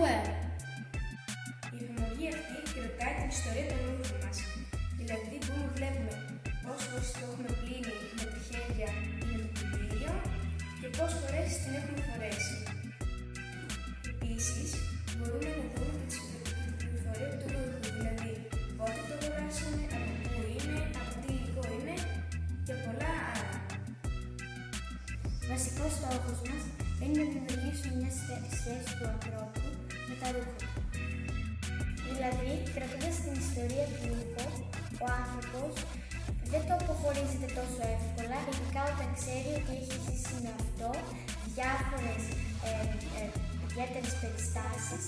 Η εφημερία αυτή κρατάει την ιστορία των νύχων μας. Δηλαδή, μπορούμε να βλέπουμε πόσε φορέ το έχουμε πλύνει με τα χέρια ή με το κουμπίδιο και πόσες φορές την έχουμε φορέσει. Επίσης, μπορούμε να δούμε και την πληροφορία του ρούχου, δηλαδή πότε το αγοράσαμε, από πού είναι, από τι υλικό είναι και πολλά άλλα. Βασικός στόχος μας είναι να δημιουργήσουμε μια σχέση του ανθρώπου τα ρούχα του. Δηλαδή, κρατώντας την ιστορία του ρούχου, ο άνθρωπος δεν το αποχωρίζεται τόσο εύκολα, ειδικά όταν ξέρει ότι έχει ζήσει με αυτό διάφορες ε, ε, ιδιαίτερες περιστάσεις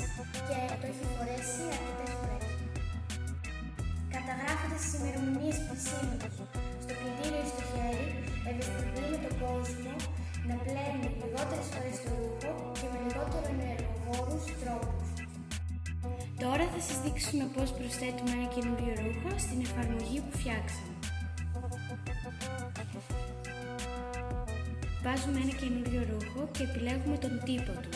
και το έχει φορέσει αρκετές φορές. Καταγράφοντας τις ημερομηνίες πλησίματος στο πλυντήριο ή στο χέρι, ευαισθητοποιούμε τον κόσμο να πλένει λιγότερες φορές το ρούχο και με λιγότερο ενεργοβόρους τρόπους. Τώρα θα σας δείξουμε πώς προσθέτουμε ένα καινούριο ρούχο στην εφαρμογή που φτιάξαμε. Βάζουμε ένα καινούριο ρούχο και επιλέγουμε τον τύπο του.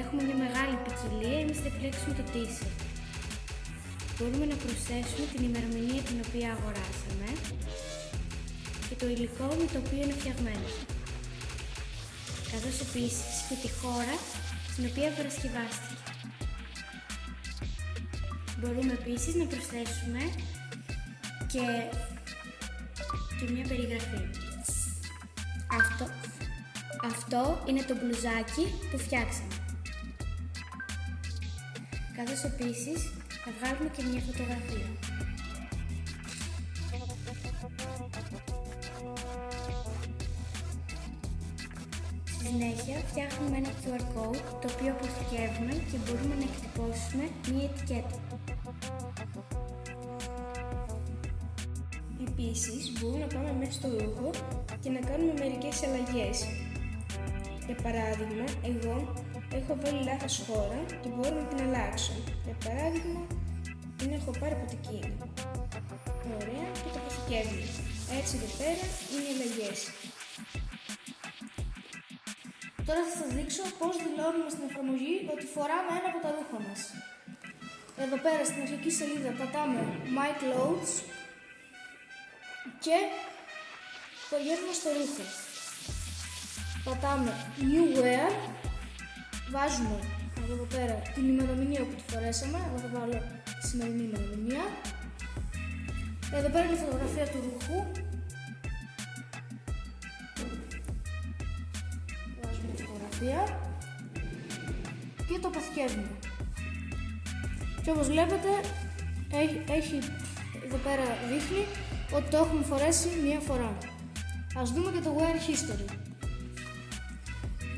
Έχουμε μια μεγάλη ποικιλία, εμείς θα επιλέξουμε το t-shirt. Μπορούμε να προσθέσουμε την ημερομηνία την οποία αγοράσαμε και το υλικό με το οποίο είναι φτιαγμένο. Καθώς επίσης και τη χώρα στην οποία παρασκευάστηκε. Μπορούμε επίσης να προσθέσουμε και, και μια περιγραφή. Αυτό, αυτό είναι το μπλουζάκι που φτιάξαμε. Καθώς επίσης θα βγάλουμε και μια φωτογραφία. Συνέχεια φτιάχνουμε ένα QR code το οποίο αποθηκεύουμε και μπορούμε να εκτυπώσουμε μία ετικέτα. Επίσης, μπορούμε να πάμε μέσα στο ρούχο και να κάνουμε μερικές αλλαγές. Για παράδειγμα, εγώ έχω βάλει λάθος χώρα και μπορώ να την αλλάξω. Για παράδειγμα, την έχω πάρει από την Κίνα. Ωραία, και το αποθηκεύουμε. Έτσι εδώ πέρα είναι οι αλλαγές. Τώρα θα σας δείξω πώς δηλώνουμε στην εφαρμογή ότι φοράμε ένα από τα ρούχα μας. Εδώ πέρα στην αρχική σελίδα πατάμε My Clothes και πηγαίνουμε στο ρούχο. Πατάμε New Wear, βάζουμε εδώ πέρα την ημερομηνία που τη φορέσαμε, εγώ θα βάλω τη σημερινή ημερομηνία. Εδώ πέρα είναι η φωτογραφία του ρούχου. Βάζουμε τη φωτογραφία και το αποθηκεύουμε. Και όπως βλέπετε έχει, έχει εδώ πέρα δείχνει ότι το έχουμε φορέσει μία φορά. Ας δούμε και το wear history.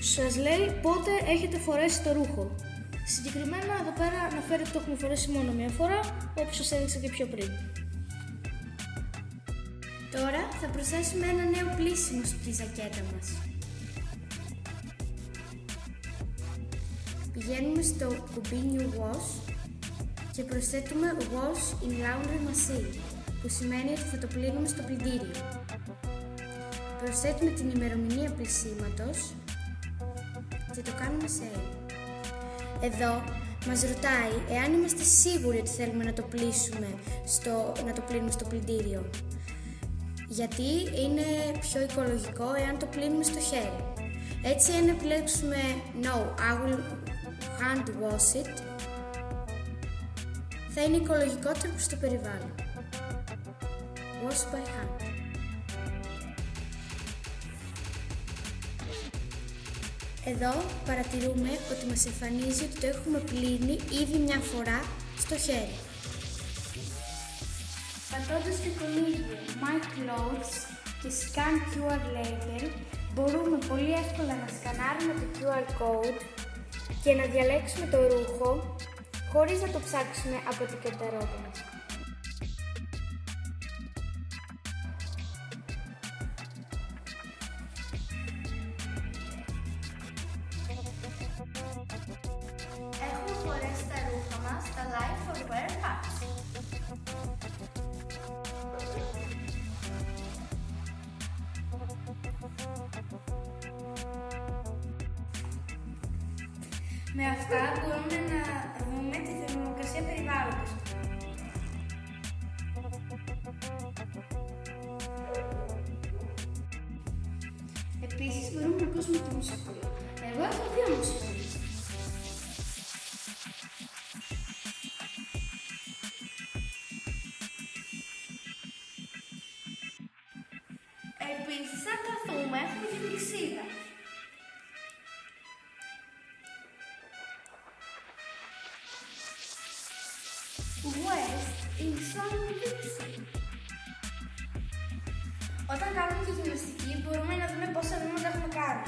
Σας λέει πότε έχετε φορέσει το ρούχο. Συγκεκριμένα εδώ πέρα αναφέρει ότι το έχουμε φορέσει μόνο μία φορά, όπως σας έδειξα και πιο πριν. Τώρα θα προσθέσουμε ένα νέο πλήσιμο στη ζακέτα μας. Πηγαίνουμε στο κουμπί New Wash και προσθέτουμε Wash in Laundry Machine, που σημαίνει ότι θα το πλύνουμε στο πλυντήριο. Προσθέτουμε την ημερομηνία πλησίματος και το κάνουμε save. Εδώ μας ρωτάει εάν είμαστε σίγουροι ότι θέλουμε να το πλήσουμε στο, να το πλύνουμε στο πλυντήριο. Γιατί είναι πιο οικολογικό εάν το πλύνουμε στο χέρι. Έτσι αν επιλέξουμε No, I will hand wash it θα είναι οικολογικότερο προς το περιβάλλον. Wash by hand. Εδώ παρατηρούμε ότι μας εμφανίζει ότι το έχουμε πλύνει ήδη μια φορά στο χέρι. Πατώντας το κονίδιο My Clothes και Scan QR Label, μπορούμε πολύ εύκολα να σκανάρουμε το QR code και να διαλέξουμε το ρούχο χωρίς να το ψάξουμε από την κατερότητα. Έχουμε Με αυτά μπορούμε να δούμε τη θερμοκρασία περιβάλλοντος. Επίσης μπορούμε να ακούσουμε τη μουσική. Εγώ έχω δύο μουσική. West is on Dixie. Όταν κάνουμε τη γυμναστική μπορούμε να δούμε πόσα βήματα έχουμε κάνει.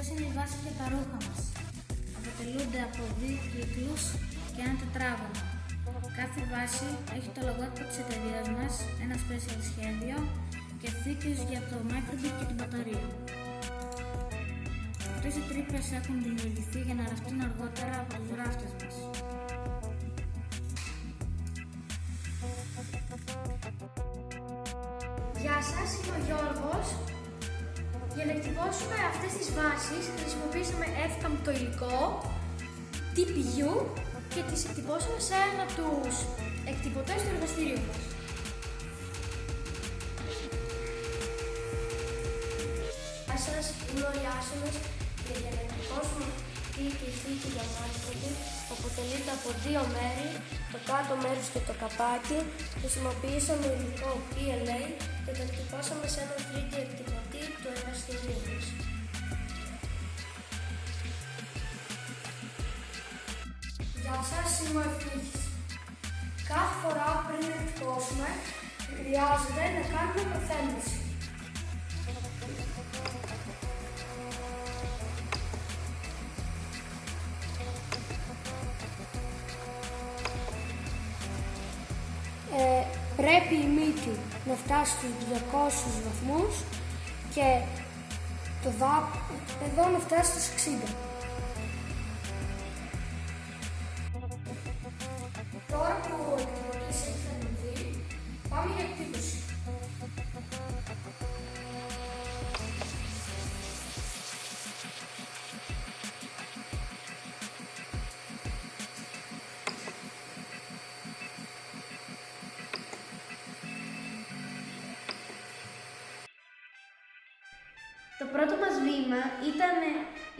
Αυτές είναι οι βάσεις για τα ρούχα μας. Αποτελούνται από δύο κύκλους και ένα τετράγωνο. Κάθε βάση έχει το λογότυπο της εταιρείας μας, ένα special σχέδιο και θήκες για το microbit και την μπαταρία. Αυτές οι τρύπες έχουν δημιουργηθεί για να ραστούν αργότερα από τους ράφτες μας. Για να εκτυπώσουμε αυτές τις βάσεις χρησιμοποίησαμε εύκαμπτο το υλικό, TPU και τις εκτυπώσαμε σε ένα από τους εκτυπωτές του εργαστηρίου μας. Γεια σας, είμαι ο Ιάσονος και για να εκτυπώσουμε αυτή τη θήκη για μάρκετινγκ που αποτελείται από δύο μέρη, το κάτω μέρος και το καπάκι, χρησιμοποιήσαμε υλικό PLA και το εκτυπώσαμε σε έναν 3D εκτυπωτή Γεια σας, είμαι ο Ευτύχης. Κάθε φορά πριν εκτυπώσουμε, χρειάζεται να κάνουμε προθέμβηση. Ε, πρέπει η μύτη να φτάσει στους 200 βαθμούς και το δά, εδώ να φτάσει στους 60. Πρώτο μας βήμα ήταν,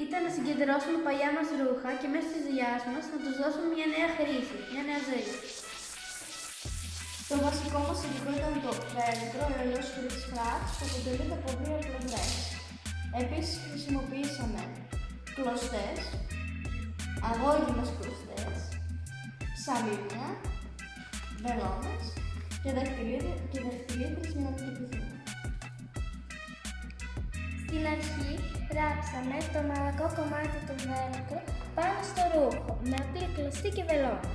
ήταν να συγκεντρώσουμε παλιά μας ρούχα και μέσα της δουλειάς μας να τους δώσουμε μια νέα χρήση, μια νέα ζωή. Το βασικό μας υλικό ήταν το βέλτρο ενός φλεξ που αποτελείται από δύο πλευρές. Επίσης χρησιμοποιήσαμε κλωστές, αγώγινες κλωστές, ψαλίδια, βελόνες και δαχτυλίδια- και δαχτυλίδες για να εκτυπηθούν. Στην αρχή ράψαμε το μαλακό κομμάτι του βέλτρου πάνω στο ρούχο με απλή κλωστή και βελόνα.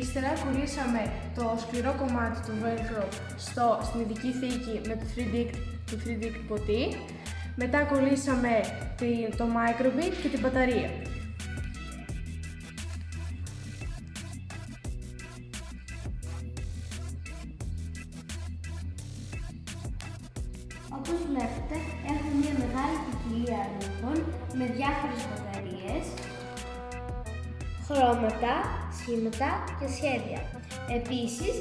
Ύστερα κουρίσαμε το σκληρό κομμάτι του velcro στο, στην ειδική θήκη με το 3D, το 3D εκτυπωτή. Μετά κολλήσαμε την, το microbit και την μπαταρία. Χρώματα, σχήματα και σχέδια. Επίσης,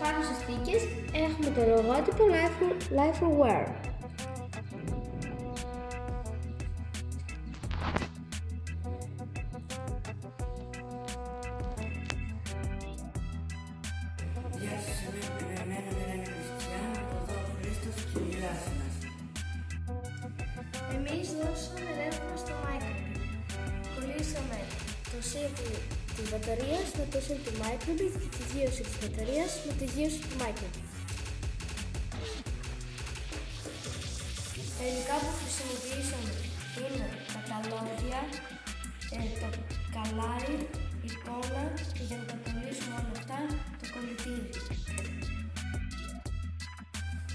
πάνω στις θήκες έχουμε το λογότυπο Life, Life for Wear. Γεια σας, είμαι εμένα Μελένη Χριστιανού, εδώ ο Χρήστος και η Ράσινας. Εμείς δώσαμε ρεύμα στο microbit. Κολλήσαμε το σύρκι της μπαταρίας με το σύρκι του microbit και τη γύρωση της μπαταρίας με τη γύρωση του microbit. Τα υλικά που χρησιμοποιήσαμε είναι τα καλώδια, ε, το καλάρι, η κόλλα και για να τα κολλήσουμε όλα αυτά το κολλητήρι.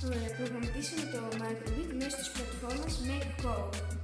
Ωραία, προγραμματίσαμε το Microbit μέσω της πλατφόρμας MakeCode.